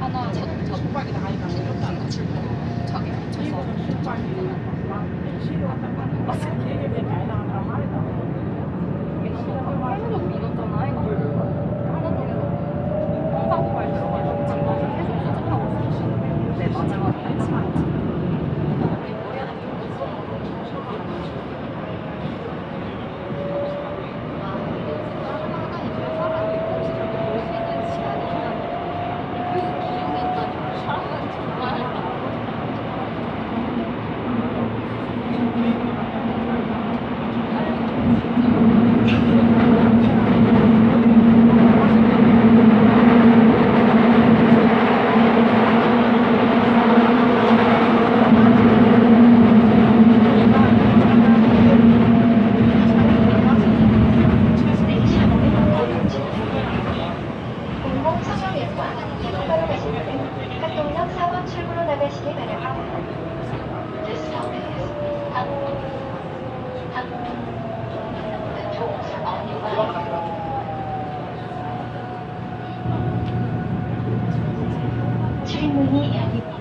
하나 자, 자, 자기 붙여서. 계속 믿었잖아 이거. 하나 중에서. 항상 모바일 들어가지고 지금 계속 수집하고 있어. 내 마지막에 알지 공 성형외과 한국으로 가시는 분 학동역 4번 출구로 나가시기 바랍니다. This stop is 한국 한국 the doors on your right. 출입문이 열립니다.